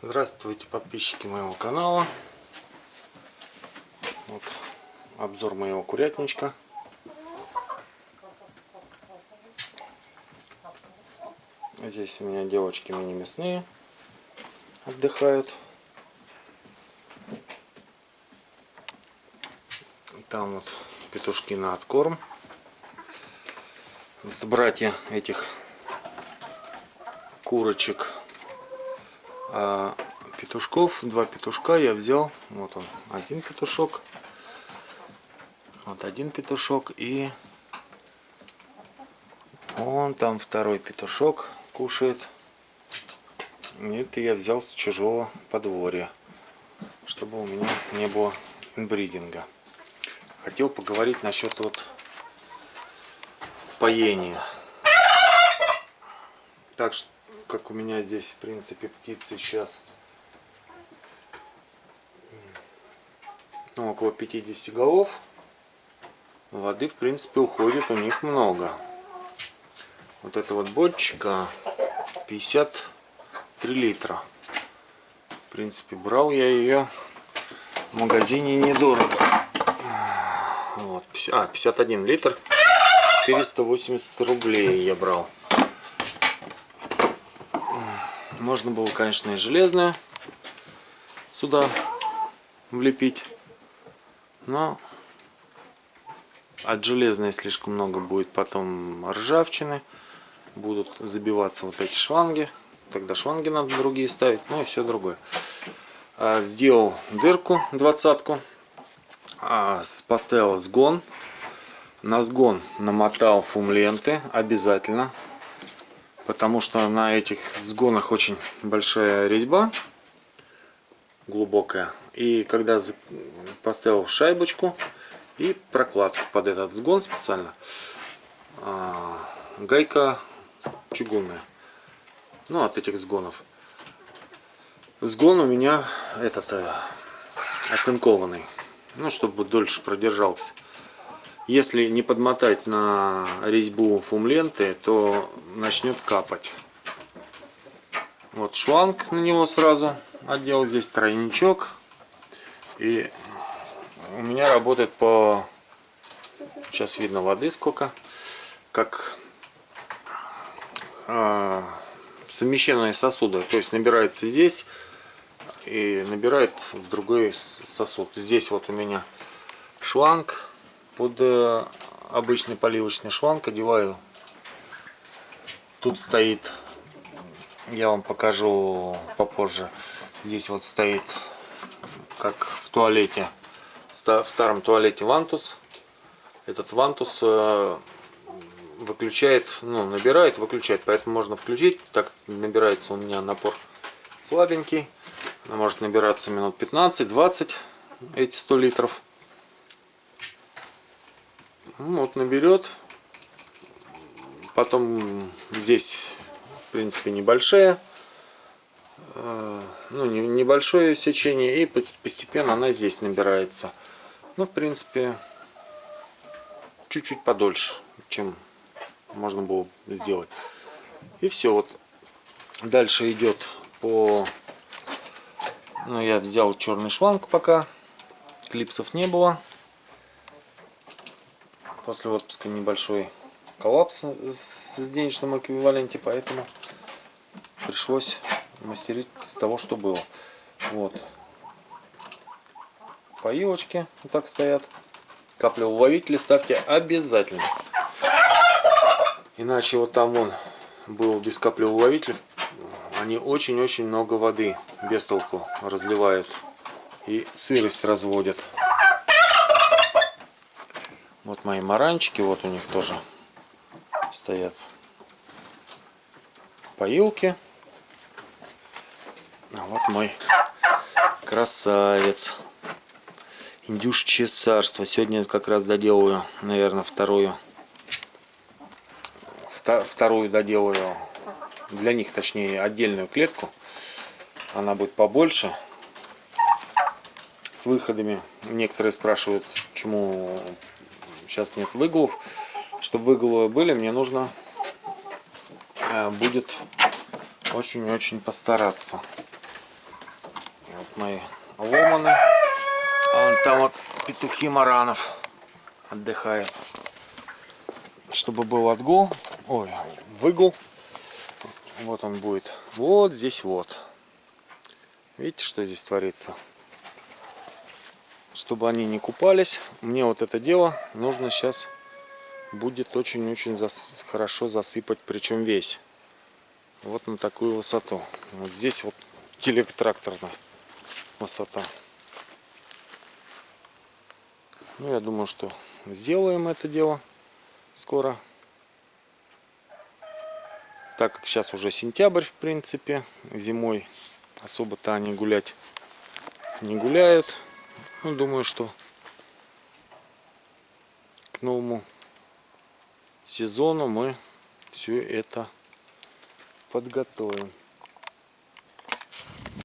Здравствуйте, подписчики моего канала. Вот обзор моего курятничка. Здесь у меня девочки мини-мясные отдыхают. Там вот петушки на откорм. Вот братья этих курочек а петушков два петушка я взял. Вот он один петушок. Вот один петушок и он там второй петушок кушает. Это я взял с чужого подворья чтобы у меня не было инбридинга. Хотел поговорить насчет вот поения. Так что как у меня здесь, в принципе, птицы сейчас ну, около 50 голов. Воды, в принципе, уходит у них много. Вот эта вот бочка 53 литра. В принципе, брал я ее в магазине недорого. Вот, а, 51 литр. 480 рублей я брал. Можно было, конечно, и железное сюда влепить. Но от железной слишком много будет потом ржавчины. Будут забиваться вот эти шланги. Тогда шланги надо другие ставить. Ну и все другое. А, сделал дырку двадцатку. А, поставил сгон. На сгон намотал фум ленты обязательно потому что на этих сгонах очень большая резьба глубокая. И когда поставил шайбочку и прокладку под этот сгон специально а, гайка чугунная. Ну от этих сгонов. Сгон у меня этот э, оцинкованный. Ну чтобы дольше продержался если не подмотать на резьбу фум ленты, то начнет капать. Вот шланг на него сразу отдел. Здесь тройничок. И у меня работает по... Сейчас видно воды сколько. Как э, совмещенные сосуды. То есть набирается здесь и набирает в другой сосуд. Здесь вот у меня шланг под э, обычный поливочный шланг одеваю. Тут стоит, я вам покажу попозже, здесь вот стоит, как в туалете, в старом туалете вантус. Этот вантус э, выключает, ну, набирает, выключает, поэтому можно включить, так набирается у меня напор слабенький, может набираться минут 15-20 эти 100 литров. Ну, вот наберет. Потом здесь, в принципе, небольшая. Э, ну, небольшое сечение. И постепенно она здесь набирается. Ну, в принципе, чуть-чуть подольше, чем можно было сделать. И все. Вот дальше идет по... Ну, я взял черный шланг пока. Клипсов не было после отпуска небольшой коллапс с денежным эквиваленте, поэтому пришлось мастерить с того, что было. Вот. Поилочки вот так стоят. Каплеуловители ставьте обязательно. Иначе вот там вон был без каплеуловителя. Они очень-очень много воды без толку разливают. И сырость разводят. Вот мои маранчики, вот у них тоже стоят поилки. А вот мой красавец. Индюшечье царство. Сегодня как раз доделаю, наверное, вторую. Вторую доделаю. Для них, точнее, отдельную клетку. Она будет побольше. С выходами. Некоторые спрашивают, почему сейчас нет выгулов. Чтобы выгулы были, мне нужно э, будет очень-очень постараться. мои ломаны. А вон там вот петухи Маранов отдыхает. Чтобы был отгул, ой, выгул. Вот он будет. Вот здесь вот. Видите, что здесь творится? Чтобы они не купались, мне вот это дело нужно сейчас будет очень-очень зас... хорошо засыпать, причем весь. Вот на такую высоту. Вот здесь вот телетракторная высота. Ну, я думаю, что сделаем это дело скоро. Так как сейчас уже сентябрь, в принципе, зимой особо-то они гулять не гуляют. Ну, думаю, что к новому сезону мы все это подготовим.